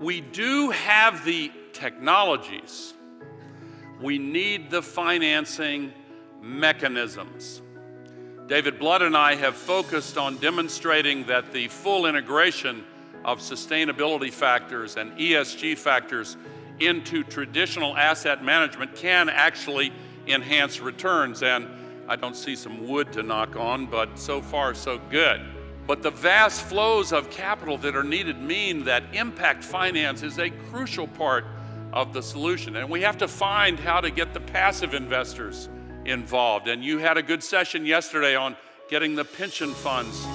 We do have the technologies. We need the financing mechanisms. David Blood and I have focused on demonstrating that the full integration of sustainability factors and ESG factors into traditional asset management can actually enhance returns. And I don't see some wood to knock on, but so far so good. But the vast flows of capital that are needed mean that impact finance is a crucial part of the solution. And we have to find how to get the passive investors involved. And you had a good session yesterday on getting the pension funds